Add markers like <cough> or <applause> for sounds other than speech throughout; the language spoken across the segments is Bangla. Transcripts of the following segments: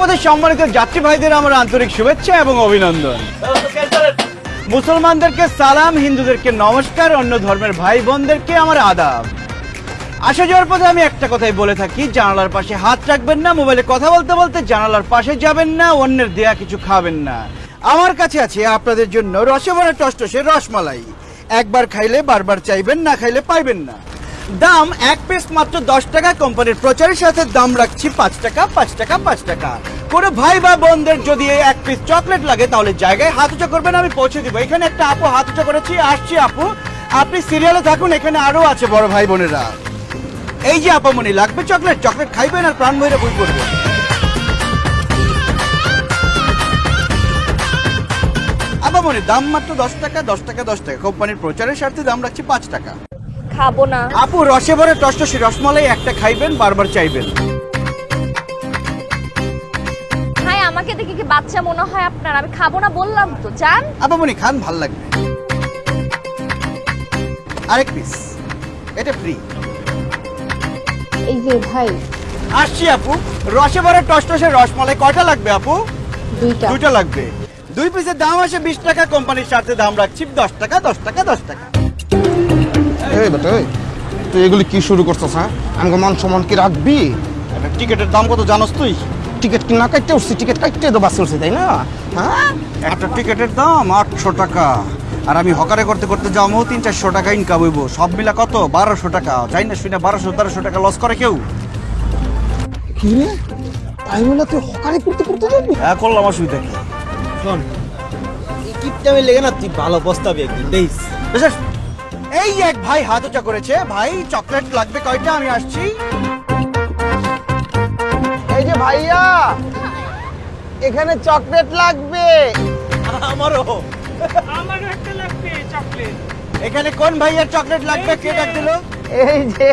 পথে সম্মানিত যাত্রী ভাইদের আমার আন্তরিক শুভেচ্ছা এবং অভিনন্দন। মুসলমানদেরকে সালাম, হিন্দুদেরকে নমস্কার, অন্য ধর্মের ভাই বোনদেরকে আমার আদাব। আসা যাওয়ার পথে আমি একটা কথাই বলে থাকি, জানালার পাশে হাত রাখবেন না, মোবাইলে কথা বলতে বলতে জানালার পাশে যাবেন না, অন্যের দেয়া কিছু খাবেন না। আমার কাছে আছে আপনাদের জন্য রসে ভরা টসটসে রসমালাই। একবার খাইলে বারবার চাইবেন, না খাইলে পাইবেন না। দাম এক পিস মাত্র দশ টাকা। কোম্পানির প্রচারের সাথে দাম রাখছি পাঁচ টাকা পাঁচ টাকা পাঁচ টাকা। কোনো ভাই বা বোনদের যদি এক পিস চকলেট লাগে, তাহলে জায়গায় হাত উঁচা করবেন, আমি পৌঁছে দিব। এখানে একটা আপু হাত উঁচা করেছি, আসছি আপু। আপনি সিরিয়ালে থাকুন, এখানে আরও আছে বড় ভাই বোনেরা। এই যে আপামনি লাগবে চকলেট চকলেট খাইবেন আর প্রাণ ভৈরে বই আপামনি দাম মাত্র দশ টাকা দশ টাকা দশ টাকা। কোম্পানির প্রচারের স্বার্থে দাম রাখছি পাঁচ টাকা। খাব না। আপু রসে ভরে টসটসি রসমালাই একটা খাইবেন বারবার চাইবেন। ভাই আমাকে দেখে কি বাচ্চা মনে হয় আপনার? আমি খাব না বললাম তো চান? আপামনি খান ভালো লাগবে। আরেক পিস এটা ফ্রি এই যে ভাই। আসছি আপু। রসে ভরে টসটসে রসমালাই কয়টা লাগবে আপু? দুইটা। দুটো লাগবে। দুই পিসের দাম আসে বিশ টাকা কোম্পানির সাথে দাম রাখছি দশ টাকা দশ টাকা দশ টাকা। এই বেটা এই, তুই এগুলি কি শুরু করছিস হ্যাঁ? আমাকে মান সম্মান কি রাখবি? একটা টিকিটের দাম কত জানোস তুই? টিকিট না কাটতে উঠছি টিকিট কাটতে তো বাস উঠছি তাই না? হ্যাঁ? একটা টিকিটের দাম আটশো টাকা। আর আমি হকারে করতে করতে যাব তিন চারশো টাকা ইনকাম হইব। সব মিলা কত? বারোশো টাকা। যাই না শুনে বারোশো তেরোশো টাকা লস করে কেউ? কি রে? তাই বলে তুই হকারি করতে করতে যাবি? হ্যাঁ করলাম অসুবিধা কি? শোন এই কিপটামে লেগে না তুই ভালো পস্তাবি একদিন দেখিস? এই এক ভাই হাত উঁচা করেছে। ভাই চকলেট লাগবে কয়টা? আমি আসছি। এই যে ভাইয়া এখানে চকলেট লাগবে। আমারও। আমারও একটা লাগবে চকলেট এখানে কোন ভাইয়ের চকলেট লাগবে? কে ডাক দিল? এই যে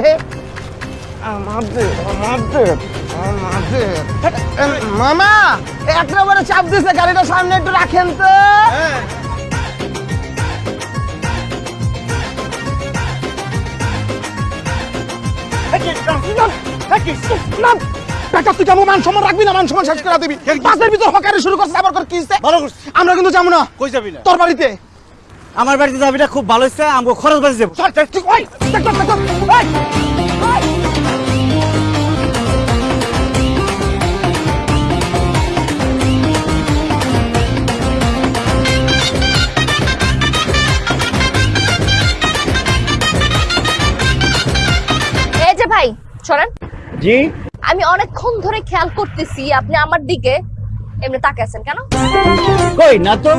আমাদের আমাদের আমাদের। মামা একটা বারে চাপ দিছে গাড়িটা সামনে একটু রাখেন তো। তুই কেমন মান সম্মান রাখবি না মান সম্মান শেষ করে দিবি। পাঁচের ভিতর হকারি শুরু করছিস আবার কর কি হইছে? ভালো করছিস। আমরা কিন্তু যাব না। কই যাবি না? তোর বাড়িতে। আমার বাড়িতে যাবি না খুব ভালো হচ্ছে আমাকে খরচ বাঁচে যাব। ভাই চলেন জি। আমি অনেকক্ষণ ধরে খেয়াল করতেছি আপনি আমার দিকে এমনি তাকে আছেন কেন? কই না তো।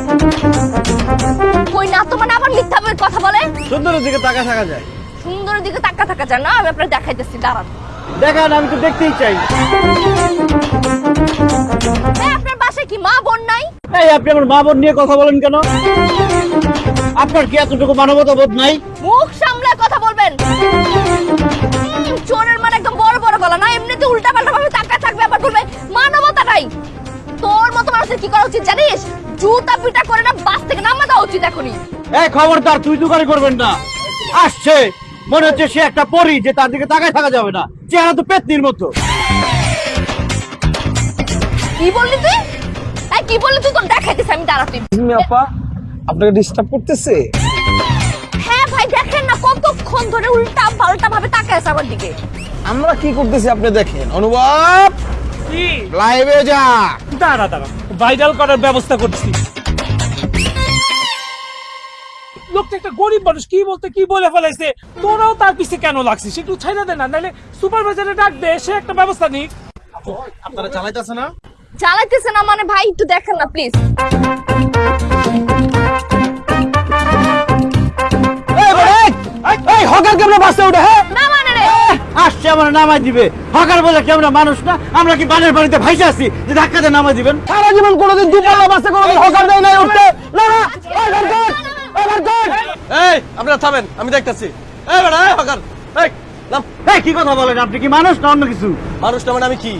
কই না তো মানে আবার মিথ্যা বলে কথা বলে? সুন্দরের দিকে তাকা থাকা যায়। সুন্দরের দিকে তাকা থাকা যায় না আমি আপনার দেখাইতেছি দাঁড়ান। দেখান আমি তো দেখতেই চাই। এই, আপনার বাসায় কি মা বোন নাই? এই আপনি আমার মা বোন নিয়ে কথা বলেন কেন? আপনার কি এতটুকু মানবতা বোধ নাই? মুখ সামলায় কথা বলবেন। চোরের মানে একদম বড় বড় গলা না? এমনিতে উল্টা পাল্টা ভাবে তাকায় থাকবে আবার বলবে মানবতা নাই। তোর মতো মানুষের কি করা উচিত জানিস? জুতা পিটা করে না বাস থেকে নামা দেওয়া উচিত এখনই। এই খবরদার তুই তুকারি করবেন না। আসছে। মনে হচ্ছে সে একটা পরি যে তার দিকে তাকায় থাকা যাবে না। চেহারা তো পেতনির মতো। কি বললি তুই? এই কি বললি তুই? তোর দেখাইতেছি আমি দাঁড়া তুই আপা আপনাকে ডিস্টার্ব করতেছে? কতক্ষণ ধরে উল্টা পাল্টা ভাবে তাকায় আছে আমার দিকে। আমরা কি করতেছি আপনি দেখেন? অনুভব লাইভে যা! দাঁড়া দাঁড়া। ভাইরাল করার ব্যবস্থা করছি। লোকটা একটা গরিব মানুষ কি বলতে কি বলে ফেলাইছে? তোরাও তার পিছে কেন লাগছিস? একটু ছাইড়া দে না নাহলে সুপারভাইজারে ডাক দে সে একটা ব্যবস্থা নিক। আপনারা চালাইতেছে না? চালাইতেছে না মানে ভাই একটু দেখেন না প্লিজ এই হকার কেমন বাসে উঠে হ্যাঁ? না মানে রে আসছে আমার নামাই দিবে। হকার বলে কি আমরা মানুষ না? আমরা কি বানের বাড়িতে ভাইসে আছি? যে ধাক্কা দিয়ে নামাই দিবেন। সারা জীবন কোনোদিন দুপাল্লা বাসে কোনোদিন হকার দেয় নাই উঠতে। না না এই আপনারা থামেন আমি দেখতাছি। এই বেটা এই হকার এই নাম। এই কি কথা বলেন আপনি? কি মানুষ না অন্য কিছু? মানুষটা মানে আমি কি?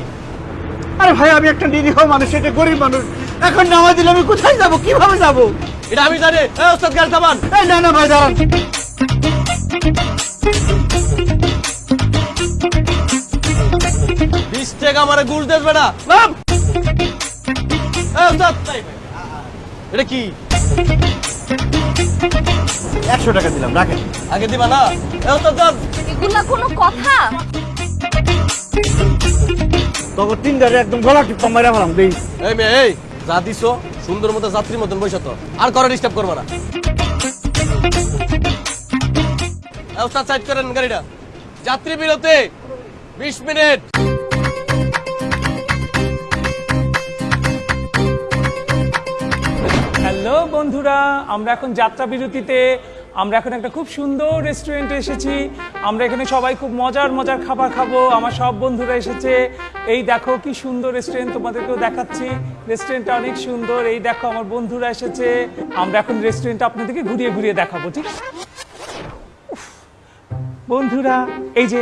আরে ভাই আমি একটা নিরীহ মানুষ এটা গরিব মানুষ। এখন নামাই দিলে আমি কোথায় যাব? কীভাবে যাব? এটা আমি জানি। এই ওস্তাদ থামান। এই না না ভাই দাঁড়ান। বিশ টাকা আমারে গুল দেস বেটা। এটা কি? একশো টাকা দিলাম রাখেন। আগে দিবা না? এ এগুলা কোনো কথা? একদম গলা টিপা মেরে ফেলাম দেই। এই মেয়ে এই যা দিছো সুন্দর মতো যাত্রীর মতন বসে তো। আর করে ডিস্টার্ব করবা না। সাইড করেন গাড়িটা। যাত্রী বিরতি, বিশ মিনিট। হ্যালো বন্ধুরা, আমরা এখন যাত্রা বিরতিতে, আমরা এখন একটা খুব সুন্দর রেস্টুরেন্টে এসেছি। আমরা এখানে সবাই খুব মজার মজার খাবার খাব। আমার সব বন্ধুরা এসেছে। এই দেখো কি সুন্দর রেস্টুরেন্ট তোমাদেরকেও দেখাচ্ছি। রেস্টুরেন্টটা অনেক সুন্দর। এই দেখো আমার বন্ধুরা এসেছে। আমরা এখন রেস্টুরেন্টটা আপনাদেরকে ঘুরিয়ে ঘুরিয়ে দেখাবো, ঠিক? বন্ধুরা এই যে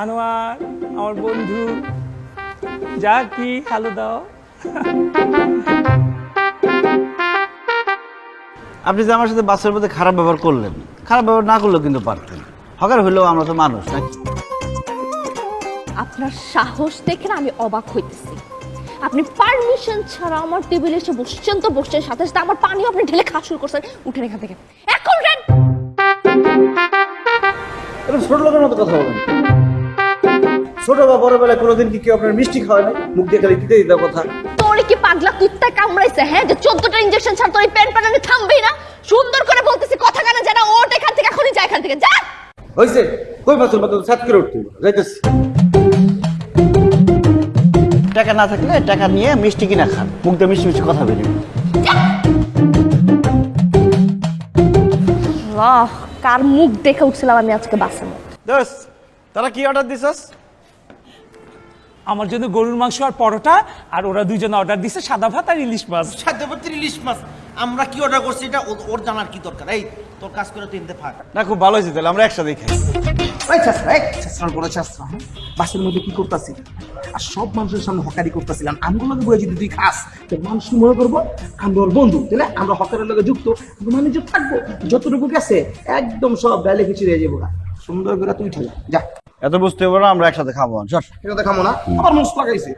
আনোয়ার আমার বন্ধু যা কি হ্যালো দাও। আপনি যে আমার সাথে বাসের মধ্যে খারাপ ব্যবহার করলেন খারাপ ব্যবহার না করলেও কিন্তু পারতেন। হকার হইলেও আমরা তো মানুষ নাকি? আপনার সাহস দেখে আমি অবাক হইতেছি। আপনি পারমিশন ছাড়া আমার টেবিলে এসে বসছেন তো বসছেন সাথে সাথে আমার পানিও আপনি ঢেলে খাওয়া শুরু করছেন। উঠেন এখান থেকে। এখন এটা ছোট লোকের মতো কথা বলেন। ছোট বা বড় বেলায় কোনোদিন কি কেউ আপনার মিষ্টি খাওয়ায় না মুখ দিয়ে খালি দিতে দিতে কথা। তোরে কি পাগলা কুত্তা কামড়াইছে হ্যাঁ? যে চোদ্দটা ইঞ্জেকশন ছাড়া তোর এই প্যানানি থামবেই না। সুন্দর করে বলতেছি কথা কানে জানা ওট এখান থেকে এখনই যা এখান থেকে যা! হয়েছে কই বাসের মতো সাত করে উঠতে যাইতেছি। টাকা না থাকলে টাকা নিয়ে মিষ্টি কিনা খান। মুখ দিয়ে মিষ্টি মিষ্টি কথা বেরিয়ে আহ কার মুখ দেখে উঠছিলাম আমি আজকে বাসের মধ্যে তারা কি অর্ডার দিছস? আমার জন্য গরুর মাংস আর পরোটা আর ওরা দুইজন অর্ডার দিছে সাদা ভাত আর ইলিশ মাছ। সাদা ভাত ইলিশ মাছ। আমরা কি অর্ডার করছি এটা ও- ওর জানার কি দরকার এই তোর কাজ করে তুই এনতে ফাঁক না খুব ভালো হয়েছে তাহলে আমরা একসাথে খাই পরে ছাত্রা হ্যাঁ? বাসের মধ্যে কি করতেছি আর সব মানুষের সামনে হকারি করতেছিলাম আমগুলোকে বলে যদি তুই খাস তো মানুষ কি মনে করব আমরা ওর বন্ধু তাহলে আমরা হকারের লগে যুক্ত আমরা মানে যে থাকব যতটুকু গেছে একদম সব বেলে কিছু রয়ে যাব সুন্দর করে তুই ঠেলা যা এত বুঝতে পারব না আমরা একসাথে খাব চল এটা দেখাবো না আবার মুস লাগাইছে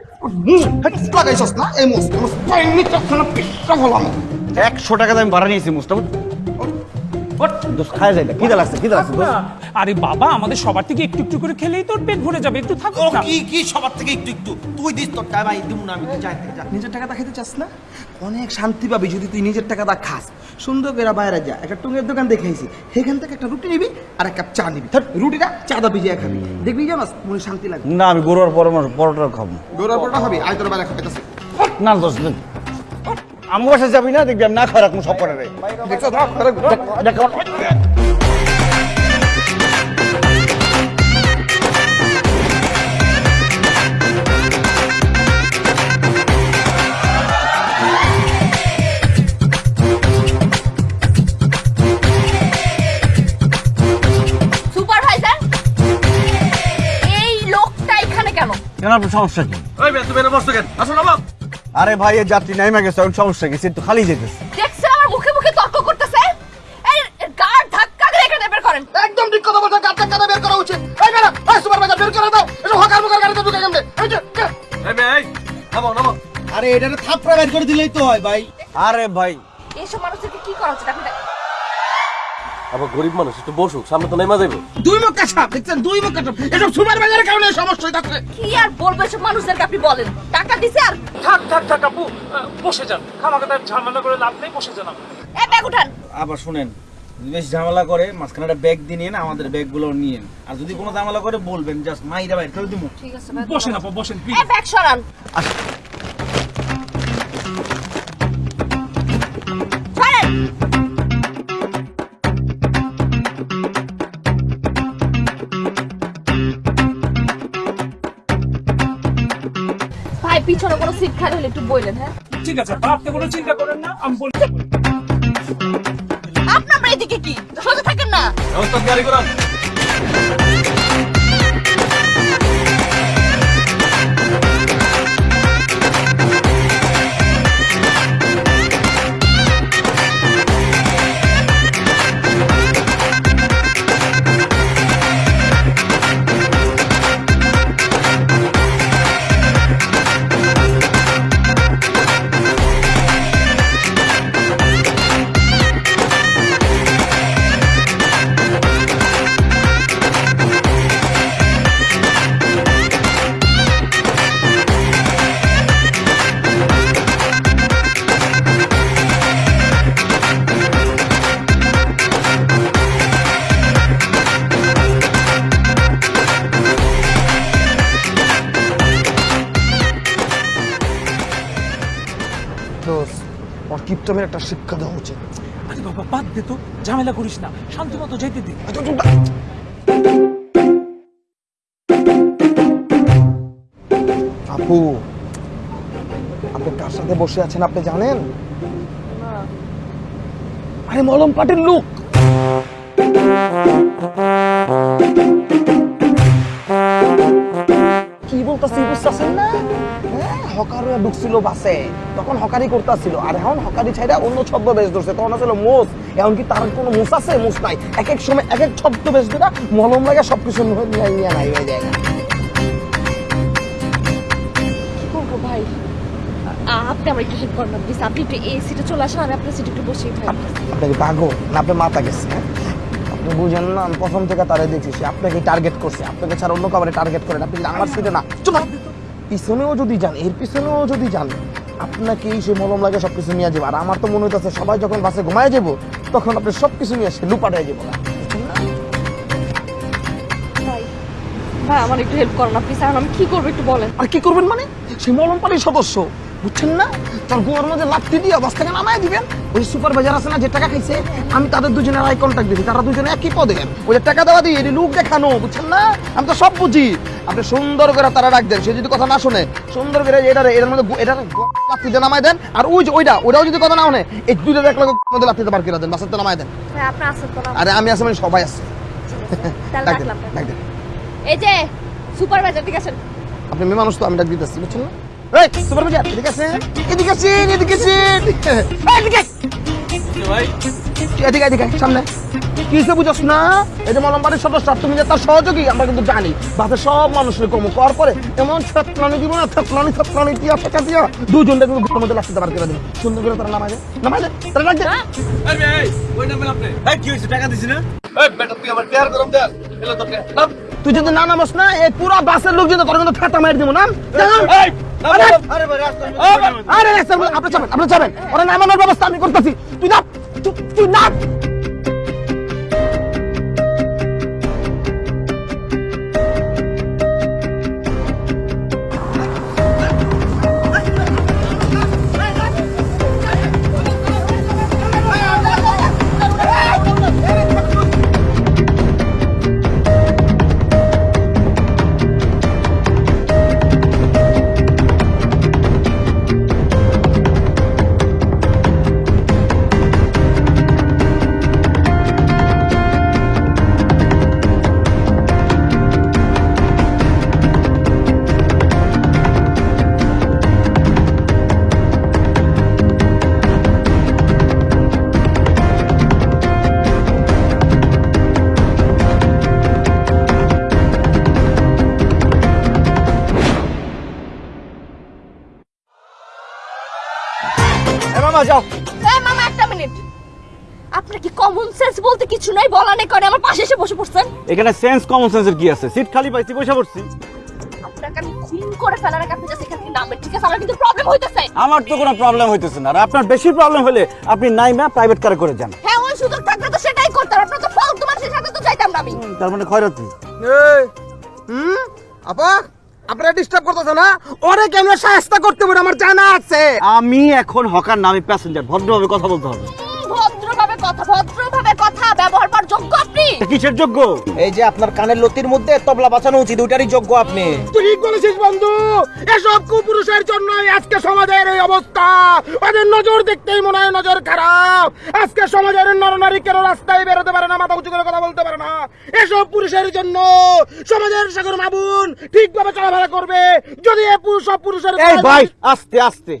মুস লাগাইছস না এই মুস মুস পাইনি পিসটা হলাম একশো টাকা দিয়ে আমি ভাড়া নিয়েছি মুস্তাফা খায় যায় না। লাগছে খিদে লাগছে আরে বাবা আমাদের সবার থেকে একটু একটু করে খেলেই তোর পেট ভরে যাবে একটু থাকো ও না। কি কি সবার থেকে একটু একটু? তুই দিস তোর টাকা ভাই দিব না আমি তুই যাই যা। নিজের টাকাটা খেতে চাস না? অনেক শান্তি পাবি যদি তুই নিজের টাকাটা খাস। সুন্দর করে বাইরে যা। একটা টুঙ্গের দোকান দেখেছি সেখান থেকে একটা রুটি নিবি আর এক কাপ চা নিবি। ধর, রুটিটা চাঁদা ভিজিয়ে খাবি। দেখবি জানাস মনে শান্তি লাগবে। না আমি গরুর পরামর্শ পরোটা খাব। গোড়ার পরটা খাবি? আয় তোর বাইরে খাইতেছে। না আমার বাসায় যাবি না দেখবি আমি না রাখব সব করে রে দেখছ ধর, ধর, ধর। সুপারভাইজার এই লোকটা এখানে কেন? কেন আপনার সমস্যা কি? ওই আরে ভাই এই যাত্রী নাইমা গেছে এখন সমস্যা গেছে একটু খালি যেতেছে। দেখছেন আমার মুখে মুখে তর্ক করতেছে? এই গাড় ধাক্কা দিয়ে এখানে বের করেন। একদম ঠিক কথা বলছো ধাক্কা দিয়ে বের করা উচিত? এই ম্যাডাম এই সুপারভাইজার বের করে দাও। এটা হকার গাড়িতে ঢুকে এই যে। এই ভাই নামো নামো আরে এটা থাপড়া বের করে দিলেই তো হয় ভাই। আরে ভাই। এইসব মানুষদেরকে কি করা উচিত? আপনি আবার গরিব মানুষ একটু বসুক সামনে তো নেমা যাবে দুই মুখ কাছা দেখছেন? দুই মুখ কাছা এসব সুপারভাইজারের কারণে এই সমস্যা হইতাছে। কি আর বলব এসব মানুষদেরকে আপনি বলেন? টাকা দিছে আর? থাক থাক থাক আপু বসে যান। খামাখাতা ঝামেলা করে লাভ নেই বসে যান আপনি। এ ব্যাগ উঠান। আবার শুনেন বেশ ঝামেলা করে মাঝখানে একটা ব্যাগ দিয়ে নিয়ে না আমাদের ব্যাগগুলো নিয়ে আর যদি কোনো ঝামেলা করে বলবেন জাস্ট মাইরা বাইর করে দিব ঠিক আছে বসেন আপু বসেন এ প্লিজ ব্যাগ সরান। সরেন পিছনে কোনো সিট খালি হলে একটু বলেন হ্যাঁ? ঠিক আছে আপা, আপনি কোনো চিন্তা করেন না আমি বলছি আপনার এদিকে কি? সোজা থাকেন না? গাড়ি করান কিপটামের একটা শিক্ষা দেওয়া উচিত। আরে বাবা বাদ দে তো। ঝামেলা করিস না। শান্তি মতো যাইতে দে। আপু আপনি কার সাথে বসে আছেন আপনি জানেন? আরে মলম পাটের লোক। হকাররা ঢুকছিল বাসে তখন হকারি করতেছিল। আর এখন হকারি ছাইরা অন্য ছদ্ম বেশ ধরছে। তখন আসলে মোষ। এখন কি তার কোনো মোষ আছে? মোষ নাই। এক এক সময় এক এক ছদ্ম বেশ ধরে মলম লাগে সবকিছু নিয়ে নিয়ে নাই হয়ে যায় ভাই? আপনি আমার একটু হেল্প করেন না প্লিজ আপনি একটু এই সিটে চলে আসেন আমি আপনার সিটে একটু বসেই থাকি। আপনাকে পাগল না আপনার মাথা গেছে হ্যাঁ? আপনি বুঝেন না আমি প্রথম থেকে তারে দেখছি আপনাকে টার্গেট করছে। আপনাকে ছাড়া অন্য কাউকে টার্গেট করেন আপনি আমার সিটে না? চলো। পিছনেও যদি যান এর পিছনেও যদি যান আপনাকে সে মলম লাগে সব কিছু নিয়ে যাব। আর আমার তো মনে হইতেছে সবাই যখন বাসে ঘুমায় যাব তখন আপনি সব কিছু নিয়ে আসে লুপাটাই যাব না? ভাই আমার একটু হেল্প করেন আপনি প্লিজ আমি কি করব একটু বলেন। আর কি করবেন মানে? সে মলম পানির সদস্য বুঝছেন না? তার গোয়ার মধ্যে লাত্তি দিয়ে বাস থেকে নামায় দিবেন। ওই সুপারভাইজার আছে না যে টাকা খাইছে আমি তাদের দুজনের আই কন্ট্যাক্ট দিছি তারা দুজনে একই পদে। ওই যে টাকা দেওয়া দিয়ে এটি লোক দেখানো বুঝছেন না? আমি তো সব বুঝি। আপনি সুন্দর করে তারা ডাক দেন সে যদি কথা না শুনে সুন্দর করে এটা এটার মধ্যে গো- লাত্তিতে নামায় দেন আর ওই যে ওইটা যদি কথা না শুনে এই দুইটা দেখলে মধ্যে লাত্তিতে করে দেন বাসাতে নামায় দেন। আরে আমি আসলে সবাই আছে। ডাক দেন। এই যে সুপারভাইজার ঠিক আছেন? আপনি মেয়ে মানুষ তো আমি ডাক দিতেছি বুঝছেন না? এই সুপারভাইজার এদিকে আছেন এদিকে আছেন এদিকে <laughs> এই, এদিকে। এদিকে এদিকে সামনে। কি হিসেবে বুঝছ না? এই যে মলমবাড়ির সদস্য তুমি যে তার সহযোগী আমরা কিন্তু জানি। বাসে সব মানুষের কম কর পরে এমন থেতলানি দিব না থেতলানি থেতলানি দিয়া ফেঁকা দিয়া। দুজনটা কিন্তু ঘরের মধ্যে লাগতে পার করে দেবে। সুন্দর করে তারা নামায় দেয় তারা লাগছে এই মেয়ে, এই, ওই নামেন আপনি কি হয়েছে টাকা দিছি না? এই বেটা তুই আমার টেয়ার গরম দে এলো তোর তুই যদি না নামাস না এই পুরো বাসের লোক যদি তোর কিন্তু ফেটা মার দিব না আরে! রাস্তার মধ্যে আপনি যাবেন আপনি যাবেন ওরা নামানোর ব্যবস্থা আমি করতেছি তুই না তুই- তুই না মামা যাও। এই মামা একটা মিনিট। আপনার কি কমন সেন্স বলতে কিছু নাই? বলা নেই করে আমার পাশে এসে বসে পড়ছেন? এখানে সেন্স কমন সেন্সের কি আছে? সিট খালি পাইছি বসে পড়ছি। আপনাকে আমি খুন করে ফেলার আগে আপনি জাস্ট এখান থেকে নামবেন ঠিক আছে? আমার কিন্তু প্রবলেম হইতেছে। আমার তো কোনো প্রবলেম হইতেছে না। আর আপনার বেশি প্রবলেম হলে আপনি নাইমা প্রাইভেট কারে করে যান। হ্যাঁ ওই সুযোগ থাকলে তো সেটাই করতাম। আপনার তো ফালতু মানুষের সাথে তো চাইতাম না আমি। তার মানে খয়রাতি। হুম? আপা? আপনারা ডিস্টার্ব করতেছ না ওরে কেমন সাহায্য করতে পারে আমার জানা আছে। আমি এখন হকার নামে প্যাসেঞ্জার ভদ্রভাবে কথা বলতে হবে। ভদ্রভাবে কথা ভদ্রভাবে কথা ব্যবহার করার যোগ্য কিসের যোগ্য? এই যে আপনার কানের লতির মধ্যে তবলা বাঁচানো উচিত ওইটারই যোগ্য আপনি। ঠিক বলেছিস বন্ধু। এসব কুপুরুষের জন্য আজকে সমাজের এই অবস্থা। ওদের নজর দেখতেই মনে হয় নজর খারাপ। আজকে সমাজের নরনারী কেন রাস্তায় বেরোতে পারে না মাথা উঁচু করে কথা বলতে পারে না। এসব পুরুষের জন্য সমাজের সাগর মাবুন ঠিকভাবে চলাফেরা করবে। যদি এ পুরুষ সব পুরুষের এই ভাই আস্তে আস্তে।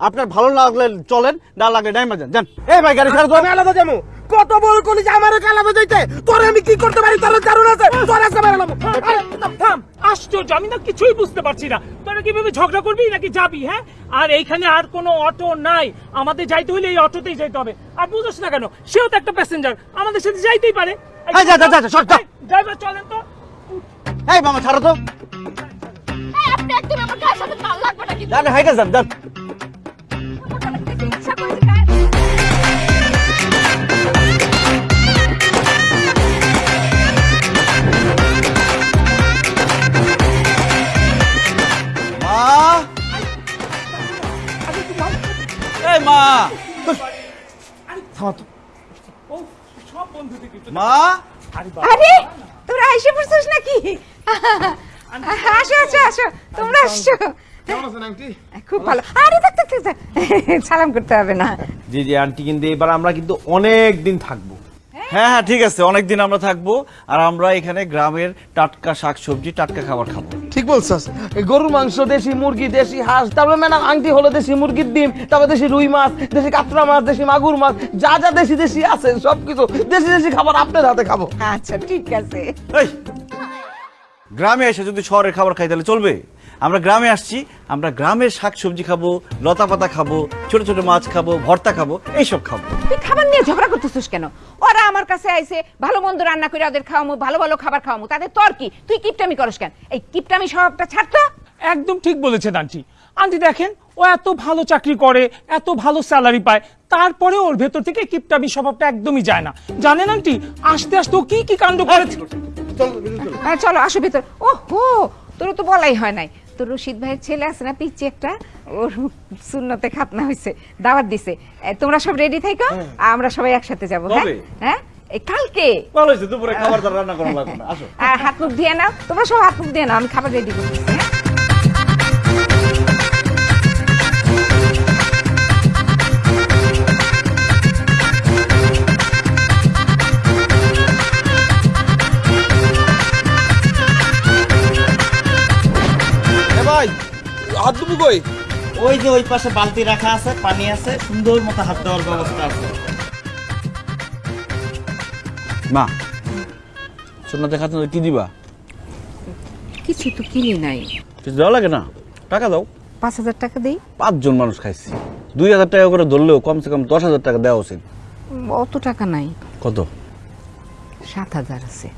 আপনার ভালো না লাগলে চলেন না লাগলে নাইমা যান যান। এই ভাই গাড়ি ছাড়া আমি আলাদা যাব। কত বল কলি যে আমার আলাদা যাইতে তোরে আমি কি করতে পারি? তোর কারণ আছে। তোর আজকে বেরোলাম আরে, থাম। আশ্চর্য আমি না কিছুই বুঝতে পারছি না। তোরা কীভাবে ঝগড়া করবি নাকি যাবি হ্যাঁ? আর এইখানে আর কোনো অটো নাই। আমাদের যাইতে হলে এই অটোতেই যাইতে হবে। আর বুঝোস না কেন সেও তো একটা প্যাসেঞ্জার আমাদের সাথে যাইতেই পারে। এই, যা, যা, যা, যা, সর, যা। ড্রাইভার চলেন তো। এই মামা ছাড়ো তো। এই, আপনি একদম আমার গায়ের সাথে তাল লাগবে না কিন্তু যান হাইটা যান যান। মা? মা! আরে তোরা এসে পড়ছিস নাকি? আসো আসো আসো তোমরা আসছো। কেমন আছেন আন্টি? খুব ভালো। আরে থাক থাক থাক, থাক। <laughs> সালাম করতে হবে না। জি জি আন্টি কিন্তু এবার আমরা কিন্তু অনেক দিন থাকব। হ্যাঁ? হ্যাঁ ঠিক আছে অনেকদিন আমরা থাকব আর আমরা এখানে গ্রামের টাটকা শাকসবজি টাটকা খাবার খাব। ঠিক বলছস। গরুর মাংস দেশি মুরগি দেশি হাঁস তারপরে ম্যাডাম আংটি হলো দেশি মুরগির ডিম তারপরে দেশি রুই মাছ দেশি কাতলা মাছ দেশি মাগুর মাছ যা যা দেশি দেশি আছে সবকিছু দেশি দেশি খাবার আপনার হাতে খাব। আচ্ছা ঠিক আছে। গ্রামে এসে যদি শহরের খাবার খাই তাহলে চলবে? আমরা গ্রামে আসছি আমরা গ্রামের শাকসবজি খাব লতা পাতা খাব ছোট ছোট মাছ খাব ভর্তা খাব এইসব খাব। তুই খাবার নিয়ে ঝগড়া করতেছিস কেন? ওরা আমার কাছে আইছে ভালো মন্দ রান্না করে ওদের খাওয়ামো ভালো ভালো খাবার খাওয়ামো। তাদের তোর কি? তুই কিপটামি করস কেন? এই কিপটামি স্বভাবটা ছাড়তো একদম ঠিক বলেছেন আন্টি। আন্টি দেখেন ও এত ভালো চাকরি করে এত ভালো স্যালারি পায় তারপরে ওর ভেতর থেকে কিপটামি স্বভাবটা একদমই যায় না। জানেন আন্টি আস্তে আস্তে ও কি কি কাণ্ড করেছে? হ্যাঁ চলো আসো ভিতর। ও হো তোর তো বলাই হয় নাই। তোর রশিদ ভাইয়ের ছেলে আছে না পিচ্ছি একটা ওর সুন্নতে খাতনা হয়েছে দাওয়াত দিছে। তোমরা সব রেডি থাকো আমরা সবাই একসাথে যাব হ্যাঁ? হ্যাঁ? কালকে। ভালো হয়েছে দুপুরে খাবার দাবার রান্না করা লাগবে না। আসো। আর হাত মুখ দিয়ে নাও তোমরা সব হাত মুখ দিয়ে নাও আমি খাবার রেডি করছি হ্যাঁ? হাত দুবু কই? ওই যে ওই পাশে বালতি রাখা আছে পানি আছে সুন্দর মতো হাত দেওয়ার ব্যবস্থা আছে। মা সোনা দেখা কি দিবা? কিছু তো কিনি নাই। কিছু দেওয়া লাগে না? টাকা দাও। পাঁচ হাজার টাকা দিই। পাঁচজন মানুষ খাইছি। দুই হাজার টাকা করে ধরলেও কমসে কম দশ হাজার টাকা দেওয়া উচিত। অত টাকা নাই। কত? সাত হাজার আছে।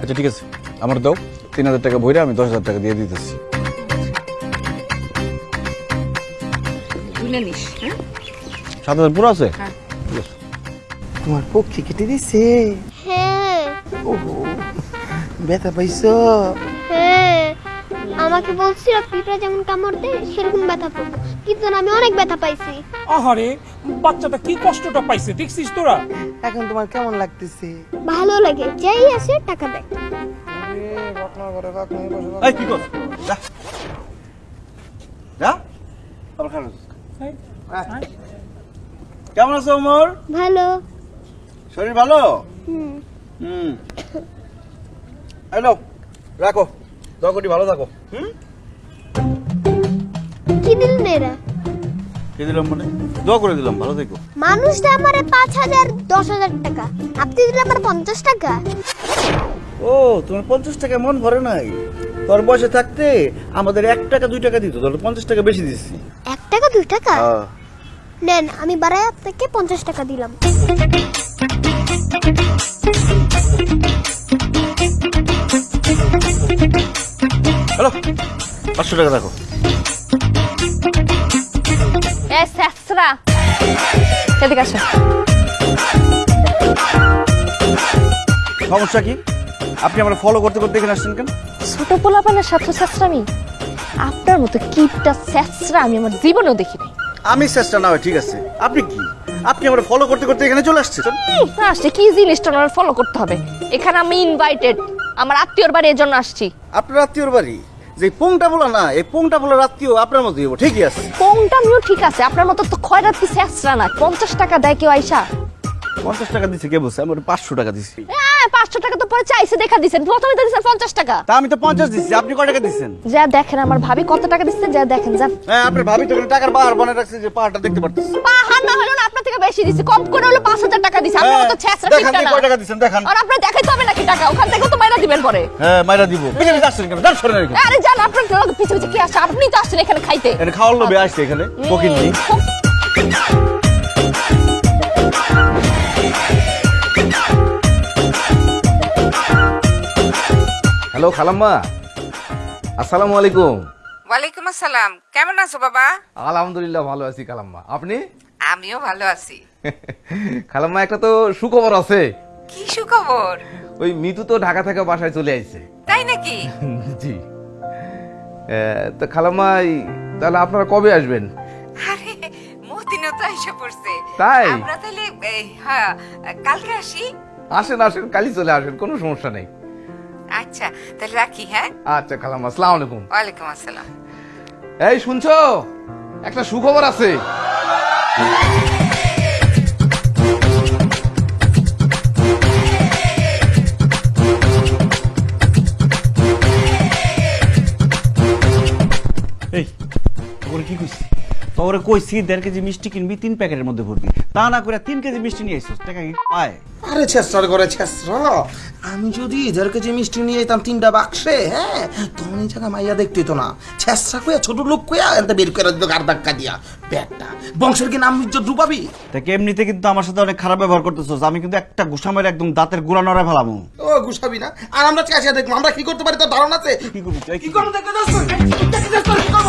আচ্ছা ঠিক আছে। আমার দাও। তিন হাজার টাকা ভরে আমি দশ হাজার টাকা দিয়ে দিতেছি। তুলে নিস হ্যাঁ? সাত হাজার পুরো আছে? হ্যাঁ। তোমার পক্ষে কেটে দিছে। হ্যাঁ। ব্যথা পাইছো? হ্যাঁ। আমাকে বলছিল পিঁপড়া যেমন কামড় দেয় সেরকম ব্যথা পাবো। কিন্তু আমি অনেক ব্যথা পাইছি। আহারে বাচ্চাটা কি কষ্টটা পাইছে দেখছিস তোরা? এখন তোমার কেমন লাগতেছে? ভালো লাগে যাই আসে টাকা দেয়। এই কি কর যা। যা আবার কেমন আছো ওমর? ভালো। শরীর ভালো? হুম। হুম। হ্যালো রাখো। দরকারি ভালো থাকো। হুম? কি দিলেন এরা? কে দিলাম মানে? দোয়া করে দিলাম ভালো থেকো। মানুষ দেয় আমারে পাঁচ হাজার দশ হাজার টাকা। আপনি দিলে আমার পঞ্চাশ টাকা। ও তোমার পঞ্চাশ টাকা মন ভরে নাই। তোর বয়সে থাকতে আমাদের এক টাকা দুই টাকা দিত তোর পঞ্চাশ টাকা বেশি দিচ্ছি এক টাকা দুই টাকা? হ্যাঁ। নেন আমি বাড়ায় আপনাকে পঞ্চাশ টাকা দিলাম। হ্যালো পাঁচশো টাকা রাখো এদিকে আসো। সমস্যা কি? আপনি আমরা ফলো করতে করতে এখানে আসছেন কেন? ছোট পোলাপানের সাথে স্যাসরামি আপনার মতো কিপটা স্যাসরা আমি আমার জীবনেও দেখিনি আমি চেষ্টা না হয় ঠিক আছে। আপনি কি? আপনি আমরা ফলো করতে করতে এখানে চলে আসছেন? না আসছে কি জিনিসটা আমার ফলো করতে হবে? এখানে আমি ইনভাইটেড আমার আত্মীয়র বাড়ি এর জন্য আসছি। আপনার আত্মীয়র বাড়ি? যে পোংটা বলা না এই পোংটা বলার আত্মীয় আপনার মতো হইব ঠিকই আছে। কোনটা আমিও ঠিক আছে আপনার মতো তো খয়রাত কি স্যাসরা না পঞ্চাশ টাকা দেয় কেউ আইসা। পঞ্চাশ টাকা দিচ্ছে কে বলছে? আমার পাঁচশো টাকা হ্যাঁ পাঁচশো টাকা তো পরে চাইছে দেখা দিচ্ছেন প্রথমে তো দিচ্ছেন পঞ্চাশ টাকা। তা আমি তো পঞ্চাশ দিচ্ছি আপনি কয় টাকা দিচ্ছেন যা দেখেন আমার ভাবি কত টাকা দিচ্ছে যা দেখেন যান হ্যাঁ আপনার ভাবি তো টাকার বানিয়ে রাখছে যে পাহাড়টা দেখতে পারতেছে। পাহাড় না হলো না আপনার থেকে বেশি দিচ্ছে কম করে হলো পাঁচ হাজার টাকা আপনার মতো ছ্যাঁচড়া দেখান কিপটা দিয়ে না। কয় টাকা দিচ্ছেন দেখান। আর আপনার দেখাইতে হবে নাকি টাকা? ওখান থেকেও তো মাইরা দিবেন পরে। হ্যাঁ মাইরা দিব। পিছনে যাচ্ছেন কেন? এখানে। আরে জান আপনার লোক পিছে পিছে কি আসছে? আপনি তো আসছেন এখানে খাইতে। এখানে খাওয়ার লোভে আসছে এখানে বকিন হ্যালো খালাম্মা। আসসালামু আলাইকুম। ওয়ালাইকুম আসসালাম। কেমন আছো বাবা? আলহামদুলিল্লাহ ভালো আছি খালাম্মা। আপনি? আমিও ভালো আছি। <laughs> খালাম্মা একটা তো সুখবর আছে। কি সুখবর? ওই মিতু তো ঢাকা থেকে বাসায় চলে আইছে। তাই নাকি? <laughs> জি। তো খালাম্মা তাহলে আপনারা কবে আসবেন? আরে মতিন মতিনও তো এসে পড়ছে। তাই? আমরা তাহলে হ্যাঁ কালকে আসি। আসেন আসেন কালই চলে আসেন কোনো সমস্যা নেই। আচ্ছা তাহলে রাখি হ্যাঁ? আচ্ছা কালাম আসসালামু আলাইকুম। ওয়ালাইকুম আসসালাম। এই শুনছো? একটা সুখবর আছে। এই তোরে কি কইছি তোরে কইছি দেড় কেজি মিষ্টি কিনবি তিন প্যাকেটের মধ্যে ভরবি। তা না করে তিন কেজি মিষ্টি নিয়ে আইসস টাকা কি পায়? আরে ছেসরা করে ছেসরা আমি যদি দেড় কেজি মিষ্টি নিয়ে যেতাম তিনটা বাক্সে হ্যাঁ? তখন এই জায়গা মাইয়া দেখতে তো না। ছেসরা কইয়া ছোট লোক কইয়া এনতে বের করে দিত গার ধাক্কা দিয়া। ব্যাগটা বংশের কি নাম ইজ্জত ডুবাবি? তা এমনিতে কিন্তু আমার সাথে অনেক খারাপ ব্যবহার করতেছস? আমি কিন্তু একটা গুসা মেরে একদম দাঁতের গুড়া নড়া ফেলামু। ও গুসাবি না। আর আমরা চাষিয়া দেখব আমরা কি করতে পারি? তোর ধারণা আছে? কি করবি? কি করব? দেখতে? কি করব?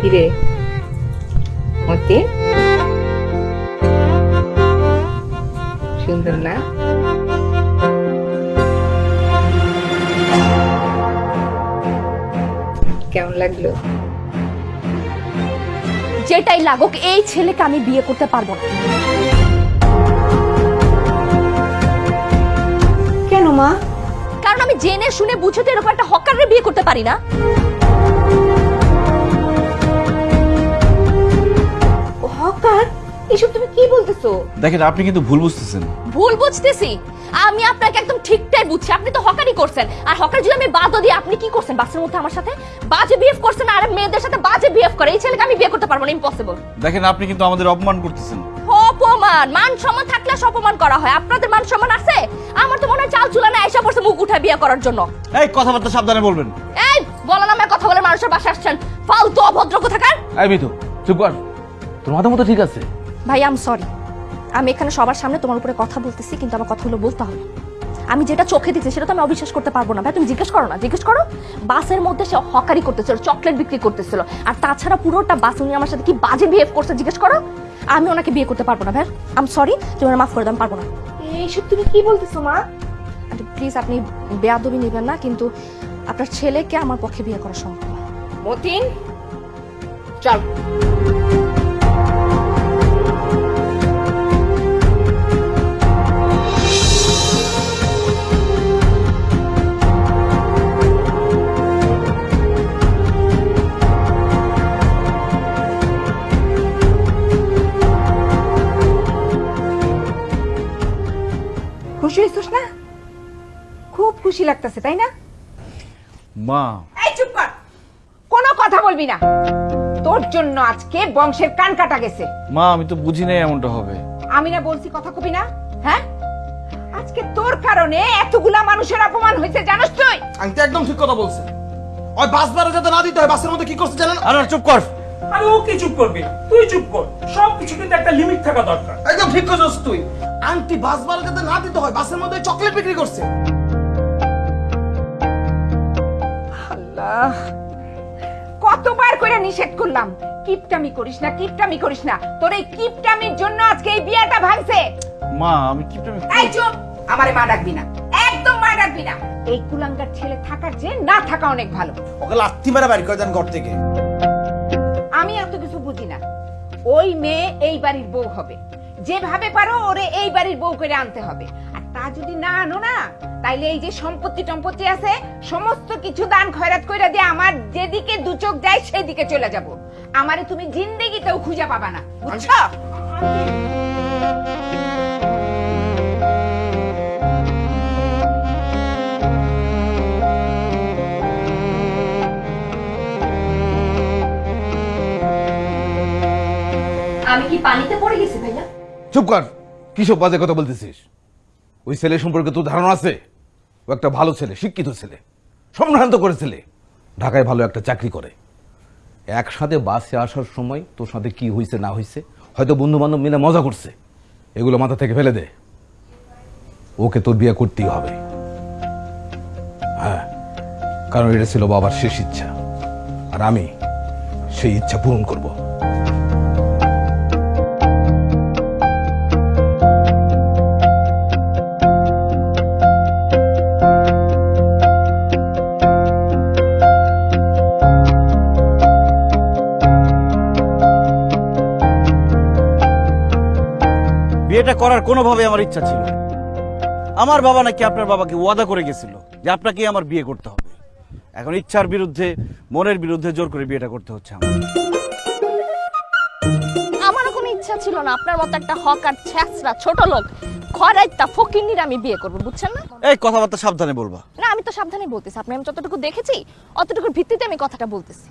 কিরে মতি? সুন্দর না? কেমন লাগল? যেটাই লাগুক এই ছেলেকে আমি বিয়ে করতে পারব না। কেন মা? কারণ আমি জেনে শুনে বুঝে তো এরকম একটা হকারের বিয়ে করতে পারি না। এসব তুমি কি বলতেছো? দেখেন আপনি কিন্তু ভুল বুঝতেছেন। ভুল বুঝতেছি? আমি আপনাকে একদম ঠিকটাই বুঝছি। আপনি তো হকারই করছেন। আর হকার যদি আমি বাদ দিই আপনি কি করছেন বাসের মধ্যে আমার সাথে? বাজে বিহেভ করছেন আর মেয়েদের সাথে বাজে বিহেভ করে। এই ছেলেকে আমি বিয়ে করতে পারব না ইম্পসিবল দেখেন আপনি কিন্তু আমাদের অপমান করতেছেন। অপমান? মান সম্মান থাকলে অপমান করা হয়। আপনাদের মান সম্মান আছে? আমার তো মনে হয় চাল চুলানে আইসা পড়ছে মুখ উঠে বিয়ে করার জন্য। এই কথাবার্তা সাবধানে বলবেন। এই বলা নামে কথা বলে মানুষের বাসা আসছেন। ফালতু অভদ্র কোথাকার? এই মিতু চুপ কর। তোর মাথা মতো ঠিক আছে। ভাই আম সরি আমি এখানে সবার সামনে তোমার উপরে কথা বলতেছি কিন্তু আমার কথাগুলো বলতে হবে। আমি যেটা চোখে দেখছি সেটা তো আমি অবিশ্বাস করতে পারব না। ভাই তুমি জিজ্ঞেস করো না জিজ্ঞেস করো। বাসের মধ্যে সে হকারি করতেছিল চকলেট বিক্রি করতেছিল। আর তাছাড়া পুরোটা বাস উনি আমার সাথে কি বাজে বিহেভ করছে জিজ্ঞেস করো। আমি ওনাকে বিয়ে করতে পারব না ভাই। আম সরি তুমি ওনার মাফ করে দাম পারব না। এইসব তুমি কি বলতেছো মা? প্লিজ আপনি বেয়াদবি নেবেন না কিন্তু আপনার ছেলেকে আমার পক্ষে বিয়ে করা সম্ভব। মতিন চল। খুশি হয়েছিস না? খুব খুশি লাগতেছে তাই না? মা। এই চুপ কর। কোনো কথা বলবি না। তোর জন্য আজকে বংশের কান কাটা গেছে। মা আমি তো বুঝি নাই এমনটা হবে। আমি না বলছি কথা কবি না হ্যাঁ? আজকে তোর কারণে এতগুলা মানুষের অপমান হয়েছে জানিস তুই? আমি তো একদম ঠিক কথা বলছে ওই বাস বারে যাতে না দিতে হয় বাসের মধ্যে কি করছে জানেন? আরে চুপ কর। আরে ও কি চুপ করবে? তুই চুপ কর। সব কিছু কিন্তু একটা লিমিট থাকা দরকার। একদম ঠিক করছিস তুই। আন্টি বাস না দিতে হয় বাসের মধ্যে চকলেট বিক্রি করছে। আল্লাহ। কতবার করে নিষেধ করলাম। কিপটামি করিস না কিপটামি করিস না। তোর এই কিপটামির জন্য আজকে এই বিয়েটা ভাঙছে। মা আমি কিপটামি এই চুপ! আমারে মা ডাকবি না। একদম মা ডাকবি না। এই কুলাঙ্গার ছেলে থাকার যে না থাকা অনেক ভালো। ওকে লাত্তি মেরে বাইর করে দেন ঘর থেকে? আমি এত কিছু বুঝি না। ওই মেয়ে এই বাড়ির বউ হবে। যেভাবে পারো ওরে এই বাড়ির বউ করে আনতে হবে। আর তা যদি না আনো না, তাইলে এই যে সম্পত্তি টম্পত্তি আছে, সমস্ত কিছু দান খয়রাত কইরা দিয়ে আমার যেদিকে দু চোখ যায় সেদিকে চলে যাব। আমারে তুমি জিন্দেগিতেও খুঁজে পাবা না। বুঝছ? আমি কি পানিতে পড়ে গেছি, ভাইয়া? চুপ কর। কিসব বাজে কথা বলতেছিস? ওই ছেলে সম্পর্কে তোর ধারণা আছে? ও একটা ভালো ছেলে, শিক্ষিত ছেলে, সম্ভ্রান্ত করে ছেলে। ঢাকায় ভালো একটা চাকরি করে। একসাথে বাসে আসার সময় তোর সাথে কি হয়েছে না হয়েছে হয়তো বন্ধু বান্ধব মিলে মজা করছে। এগুলো মাথা থেকে ফেলে দে। ওকে তোর বিয়ে করতেই হবে। হ্যাঁ কারণ এটা ছিল বাবার শেষ ইচ্ছা। আর আমি সেই ইচ্ছা পূরণ করব। বিয়েটা করার কোনোভাবে আমার ইচ্ছা ছিল আমার বাবা নাকি আপনার বাবাকে ওয়াদা করে গেছিল যে আপনাকে আমার বিয়ে করতে হবে। এখন ইচ্ছার বিরুদ্ধে মনের বিরুদ্ধে জোর করে বিয়েটা করতে হচ্ছে আমার। আমারও কোনো ইচ্ছা ছিল না। আপনার মতো একটা হকার ছ্যাঁচড়া ছোট লোক খরাইতা ফকিন্নির আমি বিয়ে করব বুঝছেন না? এই কথাবার্তা সাবধানে বলবা। না আমি তো সাবধানে বলতেছি। আপনি আমি যতটুকু দেখেছি অতটুকুর ভিত্তিতে আমি কথাটা বলতেছি।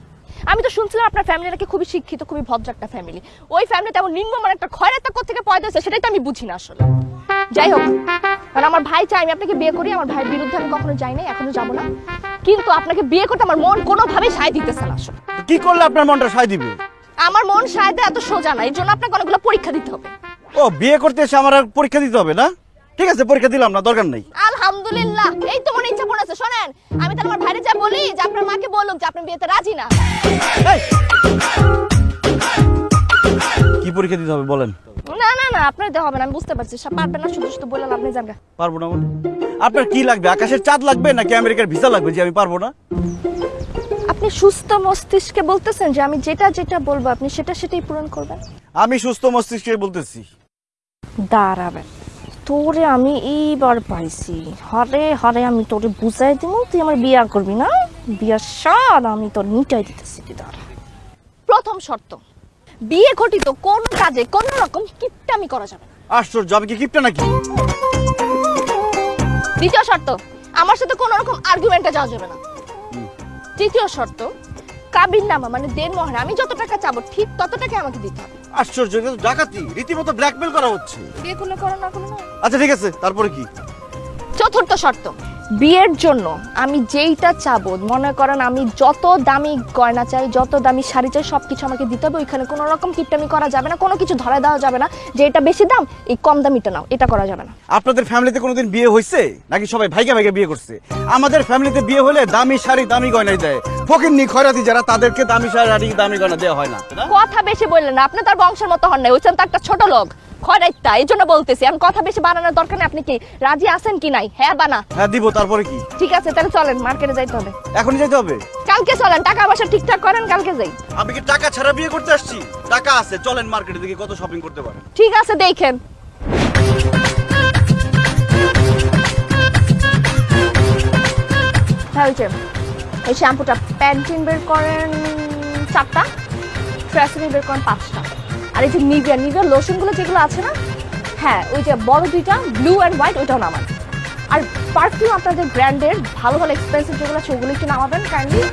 আমি তো শুনছিলাম আপনার ফ্যামিলি নাকি খুবই শিক্ষিত খুবই ভদ্র একটা ফ্যামিলি ওই ফ্যামিলিতে এমন নিম্নমান একটা খয়রাতা থেকে পয়দা হয়েছে সেটাই তো আমি বুঝি না আসলে। যাই হোক কারণ আমার ভাই চাই আমি আপনাকে বিয়ে করি আমার ভাইয়ের বিরুদ্ধে আমি কখনো যাই নাই এখনও যাব না। কিন্তু আপনাকে বিয়ে করতে আমার মন কোনোভাবেই সায় দিতেছে না আসলে। কি করলে আপনার মনটা সায় দিবে? আমার মন সায় দেয় এত সোজা না এই জন্য আপনাকে অনেকগুলো পরীক্ষা দিতে হবে। ও বিয়ে করতে এসে আমার আর পরীক্ষা দিতে হবে না? ঠিক আছে পরীক্ষা দিলাম না দরকার নেই। আলহামদুলিল্লাহ। এই তো মনে ইচ্ছা পড়েছে শোনেন। আমি তাহলে আমার ভাইরে যা বলি যে আপনার মাকে বলুক যে আপনি বিয়েতে রাজি না। কি পরীক্ষা দিতে হবে বলেন। না না না আপনার দেওয়া হবে না আমি বুঝতে পারছি। সব পারবেন না শুধু শুধু বললেন আপনি জানগা পারব না মানে আপনার কি লাগবে আকাশের চাঁদ লাগবে নাকি আমেরিকার ভিসা লাগবে যে আমি পারব না? আপনি সুস্থ মস্তিষ্কে বলতেছেন যে আমি যেটা যেটা বলব আপনি সেটা সেটাই পূরণ করবেন? আমি সুস্থ মস্তিষ্কে বলতেছি। দাঁড়াবেন। তোরে আমি এইবার পাইছি। হরে হরে আমি তোরে বুঝাই দিব তুই আমার বিয়া করবি না? বিয়ার স্বাদ আমি তোর মিটাই দিতেছি দাঁড়া। প্রথম শর্ত বিয়ে ঘটিত কোন কাজে কোন রকম কিপটামি করা যাবে না। আশ্চর্য আমি কি কিপটা নাকি? দ্বিতীয় শর্ত আমার সাথে কোনো রকম আর্গুমেন্টে যাওয়া যাবে না। তৃতীয় শর্ত কাবির নামা মানে দেন মহারা আমি যত টাকা চাবো ঠিক তত টাকা আমাকে দিতে হবে। আশ্চর্য এটা তো ডাকাতি। রীতিমতো ব্ল্যাকমেল করা হচ্ছে। বিয়ে করলে করো না করো না। আচ্ছা ঠিক আছে তারপরে কি? চতুর্থ শর্ত বিয়ের জন্য আমি যেইটা চাবো মনে করেন আমি যত দামি গয়না চাই যত দামি শাড়ি চাই সব কিছু আমাকে দিতে হবে। ওইখানে কোনো রকম কিপটামি করা যাবে না কোনো কিছু ধরা দেওয়া যাবে না যে এটা বেশি দাম এই কম দামিটা নাও এটা করা যাবে না। আপনাদের ফ্যামিলিতে কোনোদিন বিয়ে হয়েছে নাকি সবাই ভাইকে ভাইকে বিয়ে করছে? আমাদের ফ্যামিলিতে বিয়ে হলে দামি শাড়ি দামি গয়নাই দেয়। খয়রাতি যারা তাদেরকে দামি শাড়ি দামি গয়না দেওয়া হয় না। কথা বেশি বললেন না আপনি তার বংশের মতো হন নাই ওইখান তো একটা ছোট লোক। খয়রাইতা এই জন্য বলতেছি আমি কথা বেশি বানানোর দরকার নেই আপনি কি রাজি আছেন কি নাই? হ্যাঁ বানা হ্যাঁ দিব তারপরে কি? ঠিক আছে তাহলে চলেন মার্কেটে যাইতে হবে। এখনই যেতে হবে? কালকে চলেন টাকা পয়সা ঠিকঠাক করেন কালকে যাই। আমি কি টাকা ছাড়া বিয়ে করতে আসছি? টাকা আছে চলেন মার্কেটে দেখি কত শপিং করতে পারেন। ঠিক আছে দেখেন। হ্যাঁ ওই এই শ্যাম্পুটা প্যান্টিন বের করেন চারটা ট্রেসিনি বের করেন পাঁচটা। আর এই যে নিভিয়া নিভিয়া লোশনগুলো যেগুলো আছে না? হ্যাঁ ওই যে বড় দুইটা ব্লু অ্যান্ড হোয়াইট ওইটাও নামান আর পারফিউম আপনাদের ব্র্যান্ডের ভালো ভালো এক্সপেন্সিভ যেগুলো আছে ওগুলো একটু নামাবেন কাইন্ডলি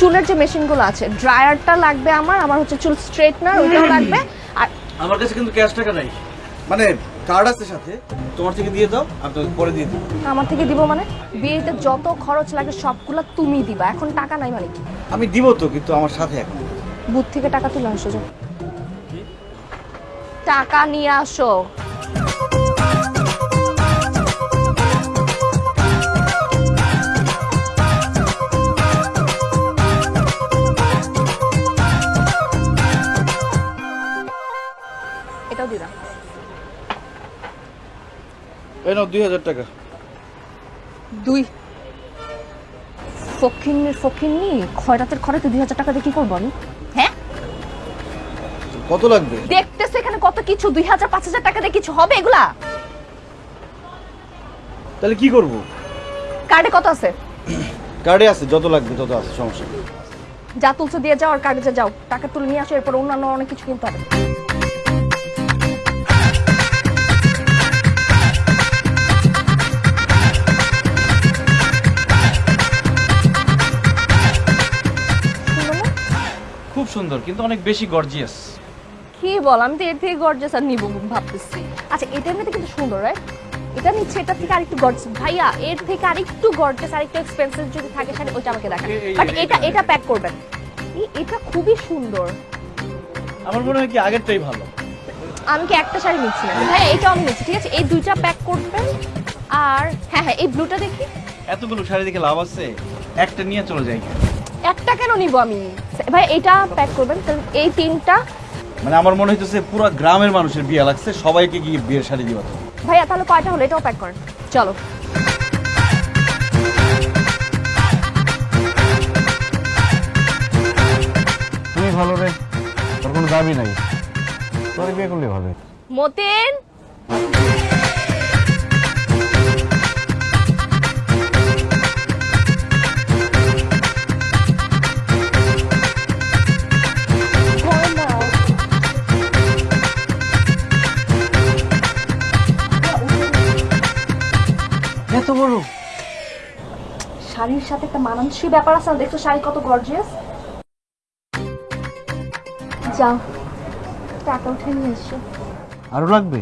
চুলের যে মেশিনগুলো আছে ড্রায়ারটা লাগবে আমার আমার হচ্ছে চুল স্ট্রেটনার ওইটাও লাগবে। আর আমার কাছে কিন্তু ক্যাশ টাকা নাই। মানে কার্ড আছে সাথে তোমার থেকে দিয়ে দাও আমি তোকে পরে দিয়ে দিব। আমার থেকে দিব মানে? বিয়েতে যত খরচ লাগে সবগুলো তুমি দিবা এখন টাকা নাই মানে কি? আমি দিব তো কিন্তু আমার সাথে এখন। বুথ থেকে টাকা তুলে আসো টাকা নিয়ে আসো। এই নাও দুই হাজার টাকা। দুই। খয়রাতের খরাতে দুই হাজার টাকা দিয়ে কি করব আমি? হ্যাঁ? কত লাগবে? দেখতেছে এখানে কত কিছু? দুই হাজার পাঁচ হাজার টাকা দিয়ে কিছু হবে এগুলা? তাহলে কি করব? কার্ডে কত আছে? কার্ডে আছে যত লাগবে তত আছে সমস্যা যা তুলছো দিয়ে যাও আর কার্ডে যাও। টাকা তুলে নিয়ে আসো এরপর অন্যান্য অনেক কিছু কিনতে হবে। সুন্দর কিন্তু অনেক বেশি গর্জিয়াস কি বল আমি তো এর থেকে গর্জাস আর নিবো ভাবতেছি। আচ্ছা এটা এমনিতে কিন্তু সুন্দর রাইট এটা নিচ্ছে এটা থেকে আরেকটু গর্জাস ভাইয়া এর থেকে আরেকটু গর্জাস আরেকটু এক্সপেন্সিভ যদি থাকে শাড়ি ওইটা আমাকে দেখান। বাট এটা এটা প্যাক করবেন। এই- এটা খুবই সুন্দর। আমার মনে হয় কি আগেরটাই ভালো। আমি কি একটা শাড়ি নিচ্ছি না ভাইয়া এইটাও আমি নিচ্ছি ঠিক আছে? এই দুইটা প্যাক করবেন আর হ্যাঁ হ্যাঁ এই ব্লুটা দেখি। এতগুলো শাড়ি দেখে লাভ আছে? একটা নিয়ে চলে যাই। একটা কেন নিব আমি? ভাই এটা প্যাক করবেন তাহলে এই তিনটা মানে আমার মনে হইতেছে পুরো গ্রামের মানুষের বিয়ে লাগছে সবাইকে গিয়ে বিয়ের শাড়ি দিবা। তো ভাইয়া তাহলে কয়টা হলো? এটাও প্যাক করেন চলো। তুমি ভালো রে তোর কোনো দাবি নাই। তোর বিয়ে করলে ভালো মতিন! এত বড়? শাড়ির সাথে একটা মানানসই ব্যাপার আছে না? দেখছ শাড়ি কত গর্জিয়াস যাও টাকা উঠে নিয়ে এসো। আরও লাগবে?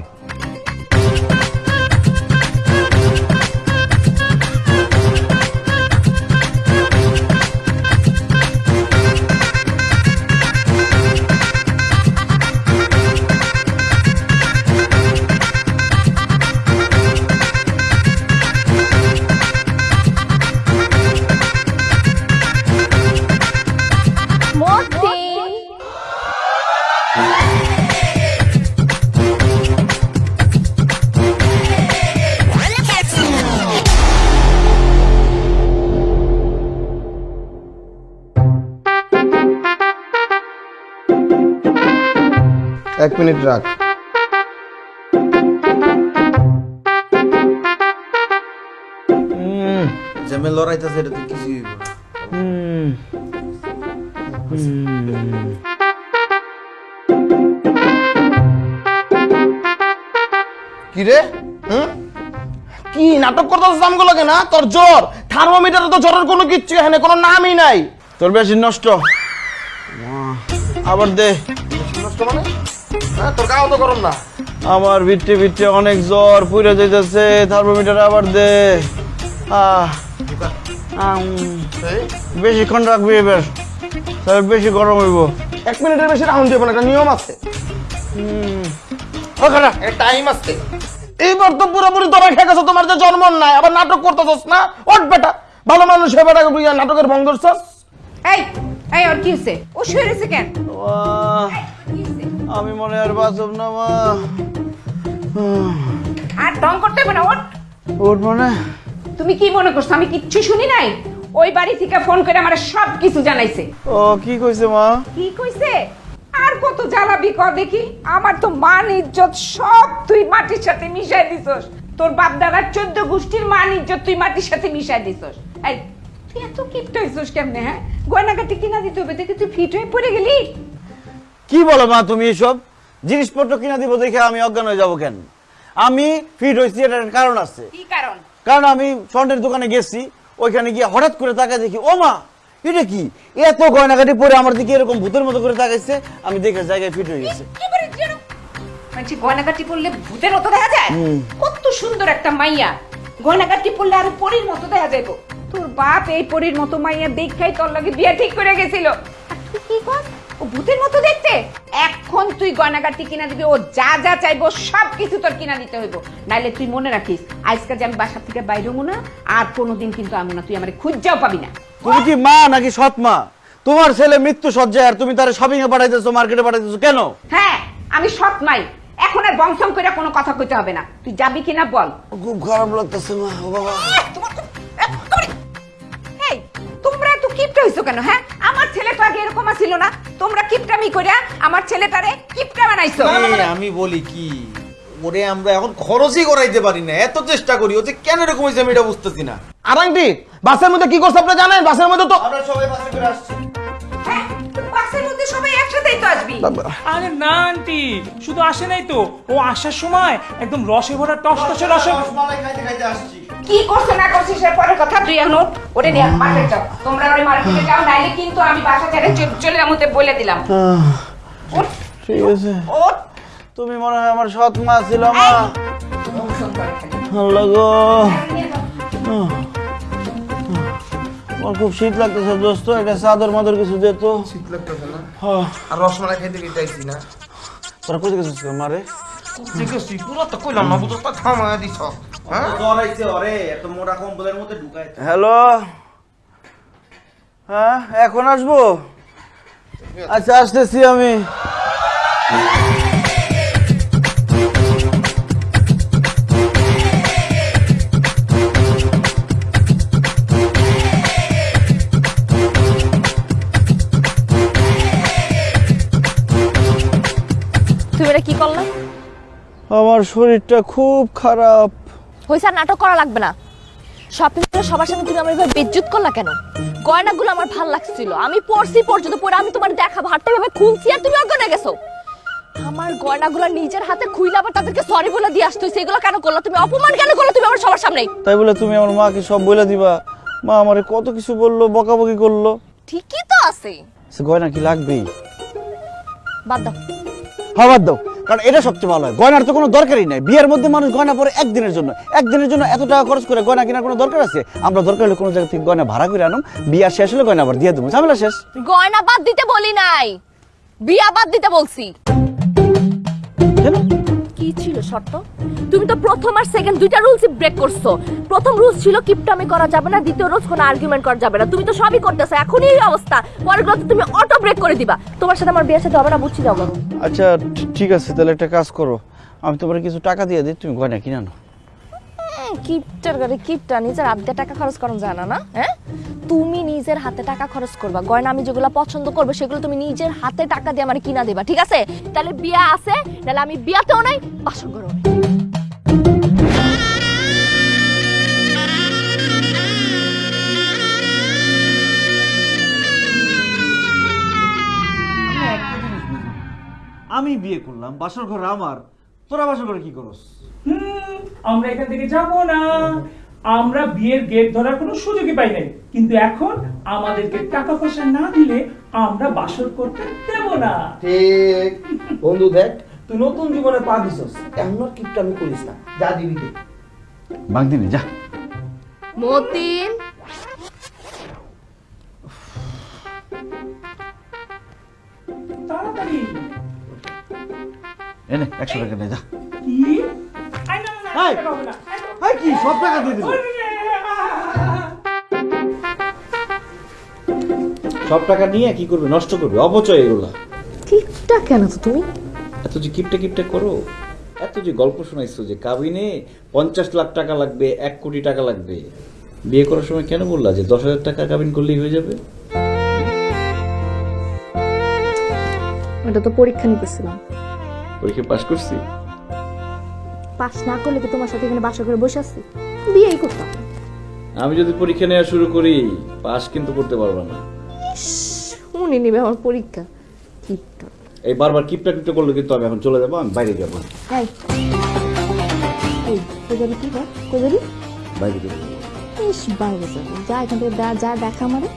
মিনিট রাখ। জ্যামে লড়াইতেছে এটা তো কিছুই কি রে? হুম? কি নাটক করতেছিস আমগুলোকে না? তোর জ্বর। থার্মোমিটারে তো জ্বরের কোনো কিচ্ছু এখানে কোনো নামই নাই। তোর বেশি নষ্ট। আবার দে। তোর গাও তো গরম না। আমার ভিটে ভিটে অনেক জ্বর পুড়ে যাইতেছে থার্মোমিটার আবার দে। আহ, বেশিক্ষণ রাখবি এবার তাহলে বেশি গরম হইব। এক মিনিটের বেশি রাউন্ড যাবে না একটা নিয়ম আছে। ওখানে টাইম আছে। এইবার তো পুরোপুরি তোরা খেয়ে গেছো তোমার যে জন্ম নাই আবার নাটক করতেছস না? ওট বেটা ভালো মানুষ হয়ে বেটা নাটকের ভঙ্গ ধরছস? এই এই ওর কি হয়েছে ও শুয়ে রয়েছে কেন? আমি মনে আর বাঁচব না মা। আর ঢং করতে হবে না ওর ওর মনে? তুমি কি মনে করছ? আমি কিচ্ছু শুনি নাই? ওই বাড়ি থেকে ফোন করে আমার সব কিছু জানাইছে। ও কি কইছে মা? কি কইছে? আর কত জ্বালাবি ক দেখি। আমার তো মান ইজ্জত সব তুই মাটির সাথে মিশাই দিছস। তোর বাপ দাদার চোদ্দ গোষ্ঠীর মান ইজ্জত তুই মাটির সাথে মিশাই দিছস। এই তুই এত কিপটা হইছস কেমনে হ্যাঁ? গয়নাগাটি কিনা দিতে হবে দেখি তুই ফিট হয়ে পড়ে গেলি? কি বলো মা তুমি এসব? জিনিসপত্র কিনা দিব দেখে আমি অজ্ঞান হয়ে যাব কেন? আমি ফিট হয়েছি এটার কারণ আছে। কারণ? আমি স্বর্ণের দোকানে গেছি ওইখানে গিয়ে হঠাৎ করে তাকায় দেখি ও মা এটা কি? এত গয়নাগাটি পরে আমার দিকে এরকম ভূতের মতো করে তাকাইছে আমি দেখে জায়গায় ফিট হয়ে গেছে। মানে গয়নাগাটি পরলে ভূতের মতো দেখা যায়? কত সুন্দর একটা মাইয়া। গয়নাগাটি পরলে আর পরীর মতো দেখা যাইব তোর বাপ এই পরীর মতো মাইয়া দেখাই তোর লাগে বিয়ে ঠিক করে গেছিল। তুই কি কর ও ভূতের মতো দেখতে? এখন তুই গয়নাগাটি কিনা দিবি ও যা যা চাইব সব কিছু তোর কিনা দিতে হইব। নাইলে তুই মনে রাখিস আজকে যে আমি বাসা থেকে বাইরে হব না আর কোনোদিন কিন্তু আমি না তুই আমার খুঁজাও পাবি না। তুমি কি মা নাকি সৎ মা? তোমার ছেলে মৃত্যু সজ্জায় আর তুমি তার শপিং এ পাঠাইতেছো মার্কেটে পাঠাইতেছো কেন? হ্যাঁ আমি সৎ মাই। এখন আর বংশম করে কোনো কথা কইতে হবে না। তুই যাবি কিনা বল। খুব খারাপ লাগতেছে মা ও বাবা। কিপটা হইছো কেন হ্যাঁ? আমার ছেলেটা আগে এরকম ছিল না। তোমরা কিপটামি কইরা আমার ছেলেটারে কিপটা বানাইছো। এই, আমি বলি কি ওরে আমরা এখন খরচই করাইতে পারি না এত চেষ্টা করি ও যে কেন এরকম হয়েছে আমি এটা বুঝতেছি না। আর আন্টি বাসের মধ্যে কি করছে আপনি জানেন? বাসের মধ্যে তো আমরা সবাই বাসে করে আসছি। হ্যাঁ বাসের মধ্যে সবাই একসাথেই তো আসবি। আরে না আন্টি শুধু আসে নাই তো। ও আসার সময় একদম রসে ভরা টস টসে রসে কি করছে না পরের কথা? তুই এখন ওরে নিয়ে মার্কেট যাও। তোমরা ওরে মার্কেটে যাও নাইলে কিন্তু আমি বাসা ছেড়ে চলে যাব বলে দিলাম। ঠিক আছে। তুমি মনে হয় আমার সৎ মা ছিল মা। আল্লাহ গো। আমার খুব শীত লাগতেছে দোস্ত একটা চাদর মাদর কিছু দে তো। শীত লাগতেছে না। হ্যাঁ। আর রসমালাই খাইতে গিয়ে চাইছি না। তোরা কোথায় গেছিস মারে? ঠিক পুরো তো কইলাম না বুঝো থামায় দিছ হ্যাঁ? হ্যালো? হ্যাঁ এখন আসব? আচ্ছা আসতেছি আমি। আমার শরীরটা খুব খারাপ। আর নাটক করা লাগবে না। শপিং করে সবার সামনে তুমি আমার এভাবে বেজ্জুত করলা কেন? গয়নাগুলো আমার ভালো লাগছিল। আমি পরছি পর্যন্ত পরে আমি তোমার দেখাবো। হাতটা ভাবে খুলছি আর তুমি অজ্ঞান গেছো। আমার গয়নাগুলো নিজের হাতে খুইলে আবার তাদেরকে সরি বলে দিয়ে আসতো সেগুলো কেন করল তুমি? অপমান কেন করল তুমি আমার সবার সামনে? তাই বলে তুমি আমার মাকে সব বলে দিবা। মা আমারে কত কিছু বলল বকাবকি করল। ঠিকই তো আছে। সে গয়না কি লাগবেই? বাদ দাও। হ্যাঁ বাদ দাও। কারণ এটা সবচেয়ে ভালো হয়। গয়নার তো কোনো দরকারই নাই। বিয়ের মধ্যে মানুষ গয়না পরে একদিনের জন্য। একদিনের জন্য এত টাকা খরচ করে গয়না কেনার কোনো দরকার আছে? আমরা দরকার হলে কোনো জায়গা থেকে গয়না ভাড়া করে আনুম বিয়া শেষ হলে গয়না আবার দিয়ে দেবো। ঝামেলা শেষ। গয়না বাদ দিতে বলি নাই। বিয়া বাদ দিতে বলছি। কেন? ছিল শর্ত? তুমি তো প্রথম আর সেকেন্ড দুইটা রুলসই ব্রেক করছ। প্রথম রুলস ছিল, কিপটামি করা যাবে না, দ্বিতীয় রুলস কোনো আর্গুমেন্ট করা যাবে না। তুমি তো সবই করতেছো, এখনই এই অবস্থা। পরেরগুলো তো তুমি অটো ব্রেক করে দিবা। তোমার সাথে আমার বিয়ে সাথে হবে না বুঝছি যাও। আচ্ছা ঠিক আছে, তাহলে একটা কাজ করো। আমি তোমার কিছু টাকা দিয়ে দিই, তুমি গয়না কিনে আনো। কিপটার গাড়ি, কিপটা, নিজের হাত দিয়ে টাকা খরচ করুন জানা না হ্যাঁ? তুমি নিজের হাতে টাকা খরচ করবা। গয়না আমি যেগুলো পছন্দ করব, সেগুলো তুমি নিজের হাতে টাকা দিয়ে আমার কিনা দেবা, ঠিক আছে? তাহলে বিয়া আছে তাহলে আমি বিয়াতেও নাই বাসন করো আমি বিয়ে করলাম, বাসর ঘর আমার। তোরা বাসর ঘরে কি করস? হুম, আমরা এখান থেকে যাব না। আমরা বিয়ের গেট ধরার কোনো সুযোগই পাই নাই। কিন্তু এখন আমাদেরকে টাকা পয়সা না দিলে আমরা বাসর করতে দেব না। ঠিক। বন্ধু দেখ তুই নতুন জীবনে পা দিছস। এখন আর কিপটা আমি করিস না। যা দিবি দে। বাগদিনে যা। মতিন এনে একশো টাকা নে যা। কি? না না, না না। সব টাকা দিয়ে দিল সব টাকা নিয়ে কি করবে? নষ্ট করবে? অপচয় এগুলা। কিপটা কেন তো তুমি? এত যে কিপটা কিপটা করো এত যে গল্প শোনাইছো যে কাবিনে পঞ্চাশ লাখ টাকা লাগবে এক কোটি টাকা লাগবে। বিয়ে করার সময় কেন বললা যে দশ হাজার টাকা কাবিন করলেই হয়ে যাবে? এটা তো পরীক্ষা নিতেছিলাম। পরীক্ষা পাশ করছি। পাস না করলে কি তোমার সাথে এখানে বাসা করে বসে আছি? বিয়েই করতাম। আমি যদি পরীক্ষা নেওয়া শুরু করি পাস কিন্তু করতে পারব না। উনি নিবে আমার পরীক্ষা। কিপটা। এই বারবার কিপটা কিপটা করলে কিন্তু আমি এখন চলে যাব আমি বাইরে যাব। এই এই কি বাইরে যাব। ইস বাইরে যাবি। যা এখান থেকে যা যা দেখা আমারে।